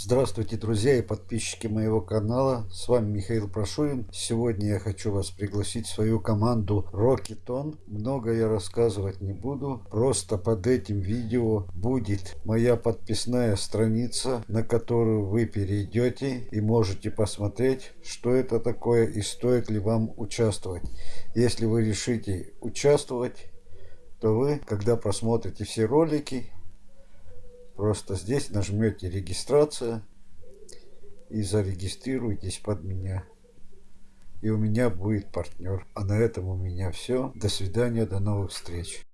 Здравствуйте, друзья и подписчики моего канала. С вами Михаил Прошурин. Сегодня я хочу вас пригласить в свою команду Rocketon. Много я рассказывать не буду. Просто под этим видео будет моя подписная страница, на которую вы перейдете и можете посмотреть, что это такое и стоит ли вам участвовать. Если вы решите участвовать, то вы, когда просмотрите все ролики, Просто здесь нажмете регистрация и зарегистрируйтесь под меня. И у меня будет партнер. А на этом у меня все. До свидания, до новых встреч.